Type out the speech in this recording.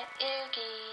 Oogie.